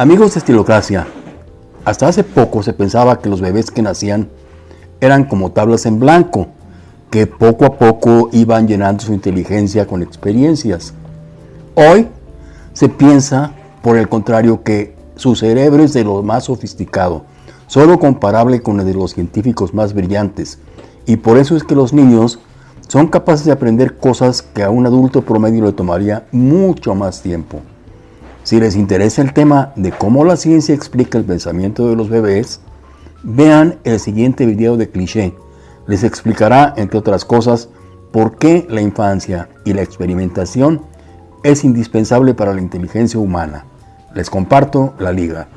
Amigos de Estilocracia, hasta hace poco se pensaba que los bebés que nacían eran como tablas en blanco, que poco a poco iban llenando su inteligencia con experiencias. Hoy se piensa, por el contrario, que su cerebro es de lo más sofisticado, solo comparable con el de los científicos más brillantes, y por eso es que los niños son capaces de aprender cosas que a un adulto promedio le tomaría mucho más tiempo. Si les interesa el tema de cómo la ciencia explica el pensamiento de los bebés, vean el siguiente video de cliché. Les explicará, entre otras cosas, por qué la infancia y la experimentación es indispensable para la inteligencia humana. Les comparto la liga.